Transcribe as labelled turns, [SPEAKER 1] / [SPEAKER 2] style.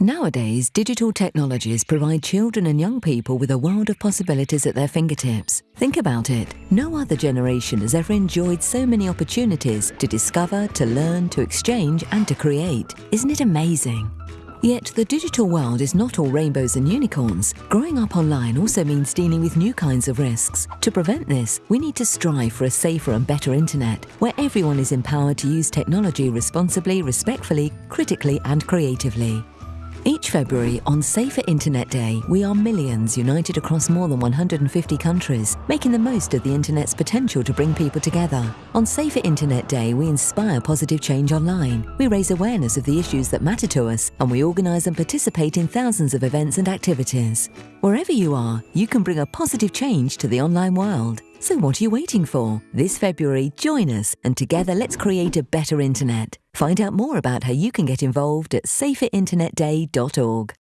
[SPEAKER 1] Nowadays, digital technologies provide children and young people with a world of possibilities at their fingertips. Think about it. No other generation has ever enjoyed so many opportunities to discover, to learn, to exchange, and to create. Isn't it amazing? Yet the digital world is not all rainbows and unicorns. Growing up online also means dealing with new kinds of risks. To prevent this, we need to strive for a safer and better internet, where everyone is empowered to use technology responsibly, respectfully, critically, and creatively. Each February, on Safer Internet Day, we are millions united across more than 150 countries, making the most of the Internet's potential to bring people together. On Safer Internet Day, we inspire positive change online. We raise awareness of the issues that matter to us, and we organise and participate in thousands of events and activities. Wherever you are, you can bring a positive change to the online world. So what are you waiting for? This February, join us and together let's create a better internet. Find out more about how you can get involved at saferinternetday.org.